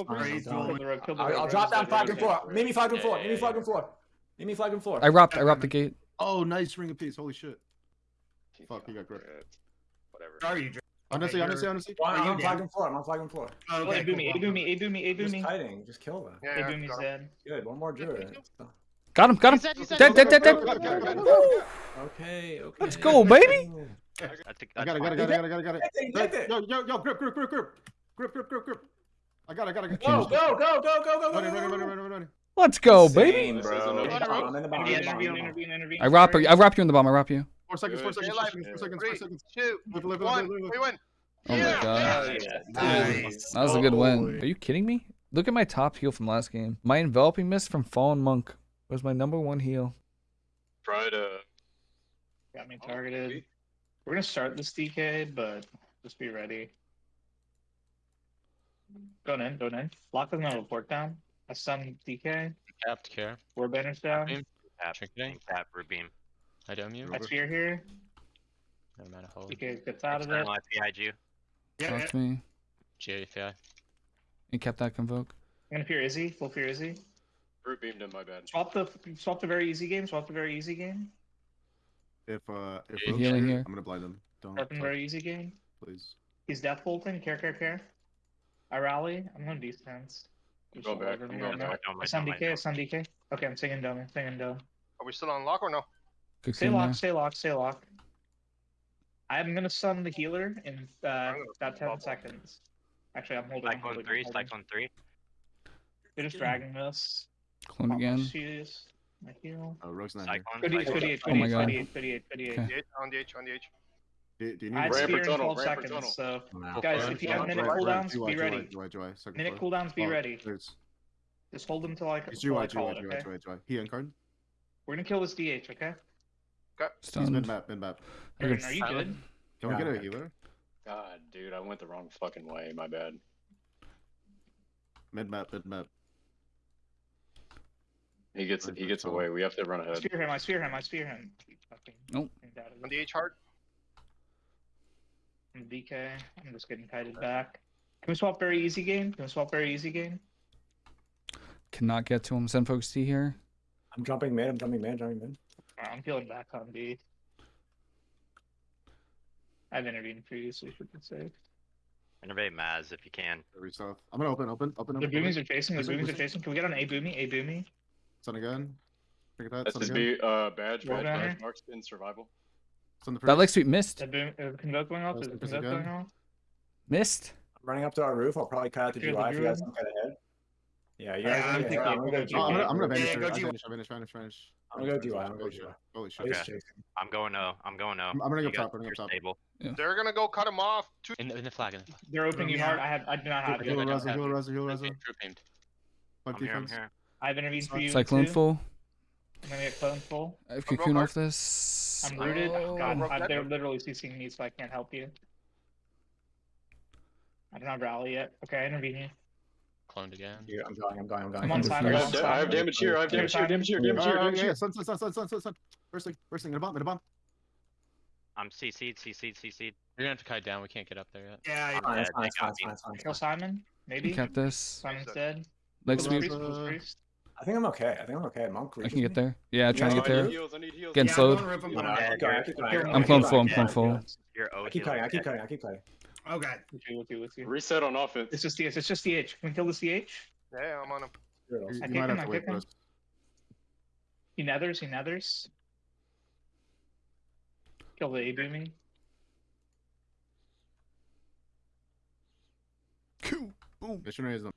Alright, Kill don't. the rogue, kill the I'll, rogue, I'll rogue, drop down rogue, flag and floor. rogue. Meet me flag and Yeah, floor. yeah, Meet me flag and floor. Meet me flag and floor. I robbed. I robbed the gate. Oh, nice ring of peace. Holy shit. Fuck, you got grip. Whatever. Are you? Honestly, honestly, honestly. I'm, Are flag and floor. I'm on flag and floor. Oh, Oh, okay, A boom me, cool. A boom me, A boom me, Just me. kiting. Just kill them. Yeah, A yeah, me's got him. dead. Good. One more druid. Got him. Got him. He's dead, he's dead. Dead. Dead. Dead. Dead. Okay. Okay. Let's go, baby. I got it, got it, fine. got it, got it, got got it. Take it, take it. Yo, yo, yo, grip, grip, grip, grip. Grip, grip, grip, grip. I got it, I got it. I got it. Go, go, go, go, go, go, go. Ready, ready, go, go. ready, ready, ready. Let's go, Insane, baby. Bro. I'm a- in the bomb, I'm in the bomb, I'm in the Intervene, bomb, intervene, I'm in the bomb. intervene, intervene. I wrap. You in the bomb. I wrap you. Four seconds, four seconds, four seconds, four seconds, four Three, seconds. two, Live, live, live, one. live, live. We win. Oh my Yeah. god. Nice. That was a good win. Are you kidding me? Look at my top heal from last game. My enveloping mist from Fallen Monk was my number one heal. Try to. Got me targeted. We're gonna start this DK, but just be ready. Going in, going in. Lock doesn't have a port down. I stun DK. Capped care. War banner's down. Beam. Tap, Trinketing. tap, Rubeam. I dome you. I spear here. Never mind a hold. DK gets out of it. External IPIG. Yeah, yeah. Left me. GFI. You kept that convoke. I'm gonna fear Izzy. Full fear Izzy. Root beamed him, my bad. Swap the swap the very easy game. Swap the very easy game. If, uh, if Yeah, Rogue's healing here, here. I'm gonna blind him. Don't, Start them very easy game. please. He's death bolting. Care, care, care. I rally. I'm going defense. I'm going back. I'm going back. I send DK. I send DK. Okay, I'm singing dome. I'm singing dome. Are we still on lock or no? Good Stay king locked, stay locked, stay locked. I'm gonna stun the healer in uh, about 10 bubble. seconds. Actually, I'm holding. I'm Cyclone three, I'm. Cyclone three. They're just dragging this. Clone again. shoes, My heal. Oh, Rogue's not here. Cyclone. Good eight, good Cyclone. eight, Oh good my eight, God. good eight, good eight, good eight. Okay. On the H, on the H, on the H. Do, do you I need have Ramp spear in 12 seconds, tunnel. so Nah. guys, if you have minute Joy, cooldowns, Joy, be Joy, ready. Joy, Joy, Minute cooldowns, be Oh, ready. there's- Just hold them till I, It's till I GY, call GY, it, GY, okay? GY, GY. He uncard? We're gonna kill this DH, okay? He's Stunned. mid map, mid map. I Aaron, could are you silent. good? Can we get a healer? God, dude, I went the wrong fucking way. My bad. Mid map, mid map. He gets he gets away. We have to run I ahead. spear him, I spear him, I spear him. Nope. thing out On the H hard. I'm DK. I'm just getting kited back. Can we swap very easy game? Can we swap very easy game? Cannot get to him. Send folks T here. I'm jumping mid. I'm jumping mid. Jumping mid. Alright, I'm feeling back on B. I've intervened previously for good sake. Innervate Maz if you can. Very south. I'm gonna open, open, open, The open. boomies are chasing, the boomies are listen. chasing. Can we get on A boomy? A boomy? Sun again. Look at that. Sun again. SSB uh badge Roll badge banner. badge marks in survival. Sun the That first. like sweet missed. Is the convoke going off? Is the Yes, going off? Missed. I'm running up to our roof. I'll probably cut out the Here's GY the if you guys don't get ahead. Yeah, you Yeah, guys. I'm yeah, thinking- I'm gonna go I'm GY. I'm gonna, I'm gonna Yeah, vanish. Vanish, vanish, vanish, vanish. I'm gonna go GY, I'm gonna Holy go shit. Holy shit. Okay. I'm going no. I'm going no. I'm, I'm gonna go top, I'm gonna go top. Stable. They're gonna go cut him off. Two In the, in the flag. In the flag. They're opening you hard. I have, I do not have Heal it. I don't Raza, have heal it. Raza, heal Raza. True aimed. Fuck I'm here. I'm defense. here. I have intervened for you. Cyclone too. full. I'm gonna get clone full. I have Go, go, cocoon off this. I'm rooted. Oh. God, Broke they're literally CCing me, so I can't help you. I don't have rally yet. Okay, I intervene you. Cloned again. Yeah, I'm going. I'm going. I'm going. I'm on Come time. I I'm have, on I have damage here. I have damage here. Damage here. Damage here. Damage yeah, here. yeah. Sun, sun, sun, sun, sun, sun, sun. First thing, first thing. In a bomb, in a bomb. I'm CC'd. CC'd. CC'd. You're gonna have to kite down. We can't get up there yet. Yeah, yeah. Fine, Kill fine. Simon, You maybe. kept this. Simon's dead. Leg Kill sweep. Priest, kill priest. I think I'm okay. I think I'm okay. Monk. I can get there. Yeah, trying to Yeah, get I need there. heals. I need heals. Getting yeah, slowed. I'm going rip him Yeah, down. I keep going, I keep going, I keep I'm going, clone I keep full, going, I'm clone keep full. going. I keep cutting. I keep cutting. I keep cutting. Okay. With you, with you, with you. Reset on offense. It's just DH. It's just DH. Can we kill the CH? Yeah, I'm on him. You, Girls. you I might have to wait kick for us. He nethers. He nethers. Kill the A booming. Missionary is on.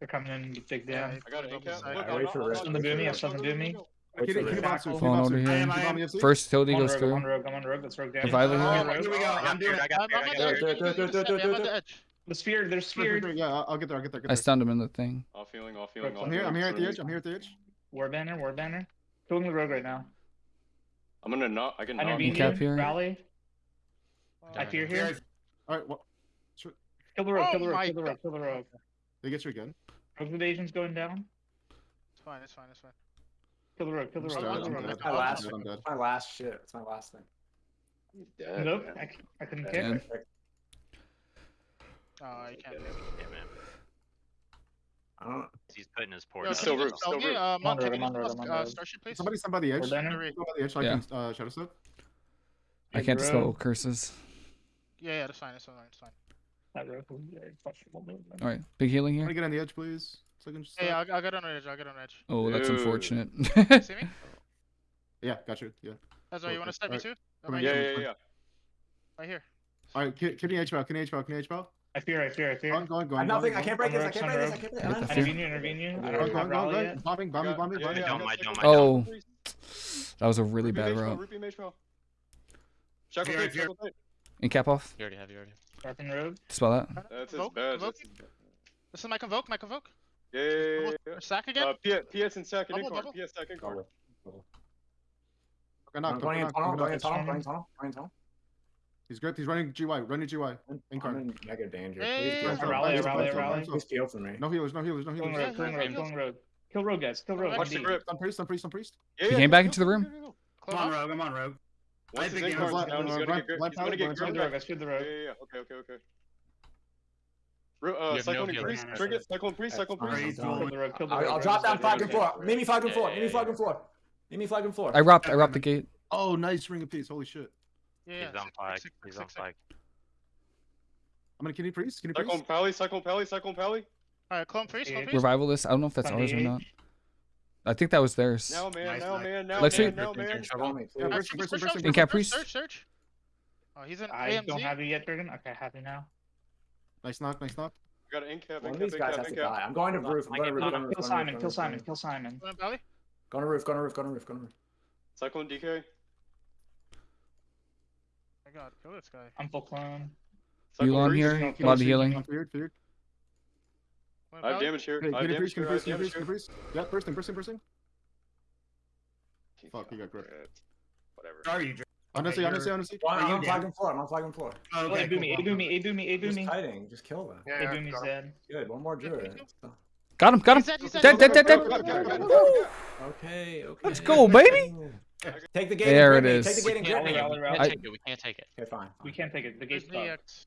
They're coming in to dig down. I got an ACAP. I- Look, I I'm wait not- for I'm rest. On the boomy, I saw the boomy. Keep it, keep Falling keep it box over here. it I am, box I am. FC. First Tildy goes rogue. I'm on rogue. I'm on rogue. Let's rogue down. Revival here. here we go. I I'm got doing. I it. got. I Do got it, it, it, it, it, it, it. The sphere. They're sphered. Yeah, I'll I'll get there. I'll get there. I'll get stunned him in the thing. Off healing. Off healing. off I'm here. I'm here at the edge. I'm here at the edge. War banner. War banner. Killing the rogue right now. I'm gonna knock. I can I knock. intervene cap here. Rally. I fear here. here. All right. Well, Kill the rogue. Kill the rogue. Kill the rogue. Kill the rogue. they get you again. North invasion's going down. It's fine, it's fine, it's fine. Kill the rogue. kill the rogue. Kill the my last one. My last shit. It's my last thing. He's dead. Nope. I, I couldn't kick. Dead. Oh, you can't. Damn it. I don't. He's putting his port. No, silver, silver. Me, uh, Mont, take under, under, under, uh, starship, please. Somebody, somebody, edge. Somebody, edge. I yeah. can uh, shadow slip. I can't spell curses. Yeah, yeah, that's fine. That's fine. That's fine. All right, big healing here. Can I get on the edge, please? So I can just hey, I'll, I'll, get on edge. I'll get on edge. Oh, that's unfortunate. See me? Yeah, got oh, you. Yeah. That's all. You want to step me too? Right. Yeah, yeah, yeah. Right here. All right, can, can you edge bow? Can you edge bow? Can you edge bow? I fear, I fear, I fear. Go on, go on, go on. I'm nothing. I can't break this. I can't break this. I can't break this. Intervene intervene Bombing, bombing, bombing, bombing. Don't mind, don't mind. Oh, that was a really bad route. And cap off. You already have. You already have. Starting rogue. Spell that. Uh, that's his badge. This is my convoke, my convoke. Yeah, yeah, yeah, yeah. Double, Sack again? Uh, PS, PS and sack and double, PS sack and incord. Going up, going in tunnel, going in tunnel, going in tunnel, going tunnel. He's good, he's running GY, running GY. Incord. I'm in mega danger. Hey, please. Rally, rally, rally. Please heal for me. No healers, no healers, no healers. Going road. Kill rogue, guys, kill rogue. Watch the grip. I'm priest, I'm priest, I'm priest. He came back into the room. I'm on rogue, I'm on rogue. Once his incarn's down, down, he's gonna get, right, he's gonna get gripped. I scared the rogue. Yeah, yeah, yeah. Okay, okay, okay. Uh, cyclone no priest, trigger, cyclone priest, cyclone priest. I'll drop down five and four. Maybe five and four. Maybe five and four. Maybe five and four. I robbed. I robbed the gate. Oh, nice ring of peace. Holy shit. He's on pike. He's on pike. I'm gonna kidney priest. Kidney priest. Cyclone pally. Cyclone pally. Cyclone pally. All right, clone priest. Clone priest. Revivalist. I don't know if that's ours or not. I think that was theirs. No man, nice, no man, no Let's man, no man. In Caprice. Search, search. Oh, he's in I don't have you yet, Dragon. Okay, I have you now. Nice knock, nice knock. We got an incap, One incap, of these guys incap, has to die. I'm going to roof. I'm going to roof. Kill Simon, kill Simon, kill Simon. Going to roof, Going to roof, Going to roof, Going to roof. Cyclone DK. I got kill this guy. I'm full clone. You on here? A lot of healing. I have damage here. Hey, I have damage here. Freeze, I have damage here. Freeze. Yeah, bursting, bursting, bursting. Fuck, you got crit. Whatever. Are you. Honestly, okay, honestly, honestly. Well, I'm on flagging floor. I'm on flagging floor. Oh, okay. Hey, do me. Hey, do me. Hey, do Just kiting. Just kill them. Yeah, hey, do dead. Good. One more druid. Got him, got him. Dead, dead, dead, dead. Okay, okay. Let's go, baby. Take the gate. There it is. Take the gate and grip me. We can't take it. We can't take it. Okay, fine. We can't take it. The gate's blocked.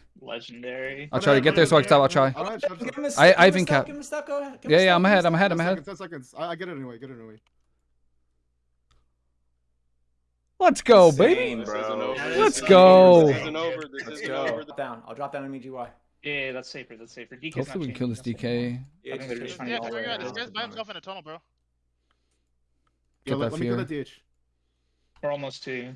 Legendary. I'll try to get there so I can stop. I'll try. I, I even cap. Yeah, yeah, I'm ahead. I'm ahead. I'm ahead. 10 seconds. I, get it anyway. Get it anyway. Let's go, Insane, baby. Yeah, Let's go. Let's go. Down. I'll drop down on MGY. Yeah, that's safer. That's safer. DK's Hopefully we can kill this DK. Yeah, yeah, yeah figure out. This guy's by himself in a tunnel, bro. Get yeah, let, let me get the DH. We're almost to.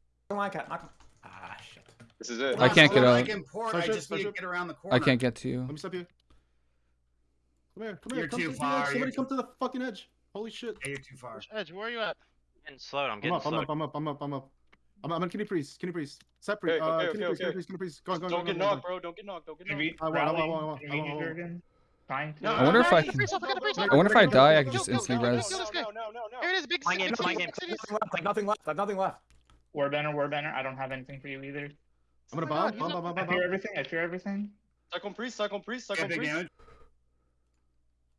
like it. Not... Ah, shit. This is it. Well, I can't get out. Like import, I just need to get around the corner. I can't get to you. Let me stop you. Come here, come here. You're come too to far. Somebody you're come too... to the fucking edge. Holy shit. Yeah, you're too far. Edge, where are you at? I'm getting slowed. I'm getting I'm up. I'm up, I'm up, I'm up, I'm up. I'm, I'm on kidney priest, kidney priest. Separate. Okay, uh, okay, uh, kidney okay, priest, okay. kidney priest, kidney priest. Go on, go on, Don't go get knocked, bro. Don't get knocked. Don't get knocked. I want. I want. I want. I won. I won. Fine. No, I wonder no, if I can. I wonder if I die, I can just instantly res. No, no, no, no. Here it is, big. My game, my game. Nothing left. Nothing left. Nothing left. War banner, Warbender. I don't have anything for you either. I'm gonna Oh my bomb, bomb, bomb, bomb, I bomb, fear everything. I fear everything. Cyclone priest, cyclone priest, Yeah, cyclone big priest. damage.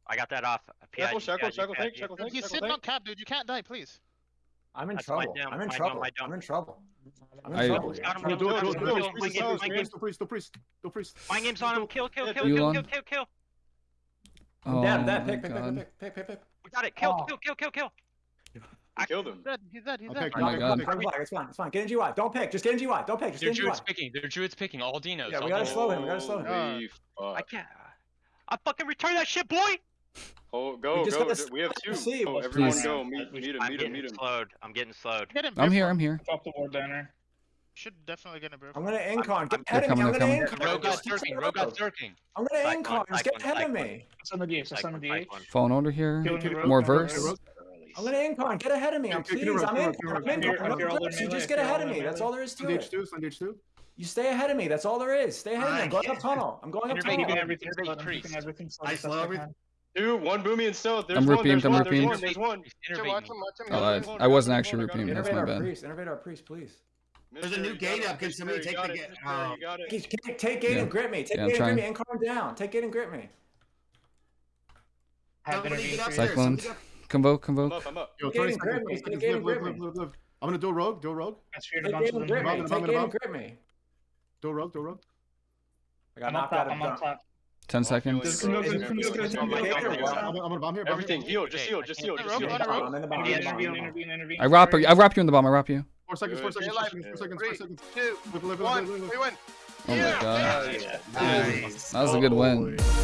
I got that off. Shackle, PID, shackle, PID, shackle, tank, PID. shackle, tank, he's sitting on cap, dude. You can't die, please. I'm in That's trouble. I'm in trouble. I'm in trouble. I'm in trouble. Got him, Do it, kill, do it, do it, do kill, it. mind Priest, games, priest, mind games. priest, on him. Kill, kill, kill, kill, kill, kill, kill. I'm Oh dead. My Pick, pick, pick, pick, pick, pick, pick. We got it. Kill, Oh. kill, kill, kill, kill. I killed him. He's dead. He's dead. He's Okay, dead. Oh my god. okay. Front It's fine. It's fine. Get in GY. Don't pick. Just get in GY. Don't pick. Just Their get in GY. druid's picking. Their druid's picking. All Dinos. Yeah, we gotta Dinos. slow him, we gotta slow him. Holy uh, I can't. I fucking return that shit, boy. Oh, go, just go. gotta We have s- two. see Oh, what's everyone going go. on. Meet, We- meet him, I'm meet him, getting meet him. slowed. I'm getting slowed. Get him. I'm here. I'm here. Drop the ward banner. Should definitely get a bro. I'm gonna incon. Get ahead of me. I'm gonna coming. incon. Rogue got Just keep circling. it Rogue got up. I'm gonna Cyclone, incon. Just get cyclone, ahead of me. Some of the DH, some Cyclone, of the DH. cyclone. Phone order here. Killing the rogue, More verse. Rogue. I'm gonna incon. Get ahead of me. I'm please. I'm kick in. around, kick it I'm around. in. You're- I'm if you're all in. in You melee, just get ahead of me. That's all there is to it. H2, send H2. You stay ahead of me. That's all there is. Stay ahead of me. I'm going up tunnel. I'm going up Innervate, I'm keeping tunnel. everything Innervate slowed. I'm keeping priest. everything slowed I as best slow I everything. can. Dude, one boomy and stealth. There's I'm one, repeating, there's I'm one, there's repeating. one, there's one. Innervate watch me. him, watch him. Oh, Grab I, him, I wasn't grab him, actually grab him. repeating. That's Innervate my our bad. priest. Innervate our priest, please. There's a Mister, new you gate got up. it. Can somebody Mister, take you got the it. gate? Mister, Oh. You got it. Take, take gate Yeah. and grip me. Take Yeah, I'm gate and grip me. trying. Incon down. Take gate and grip me. Have Somebody intervened get for upstairs, you. Cyclone. somebody get- Convoke, I'm up, I'm up. Yo, 20 seconds. me, Live, live, live, live, live, live. I'm gonna do a rogue, do a rogue, I speared a bunch of them. grip me. Take above, gate and above. grip me. do a rogue, do a rogue. I got I'm knocked out of I'm on top. Ten seconds. Just it, bro. come It's over, gonna come be- over, it's come gonna over, be come over. over. I'm, I'm gonna bomb here. bomb Everything, heal, just heal, just heal, just heal. on a. I'm in the bottom. I'm in the Intervene, bottom. intervene, intervene. I wrap I wrap you in the bomb. I wrap you. Four seconds, four seconds, Stay four seconds, four seconds, four seconds. Two, one, we win. Oh my god. Yeah. That was a good win. boy.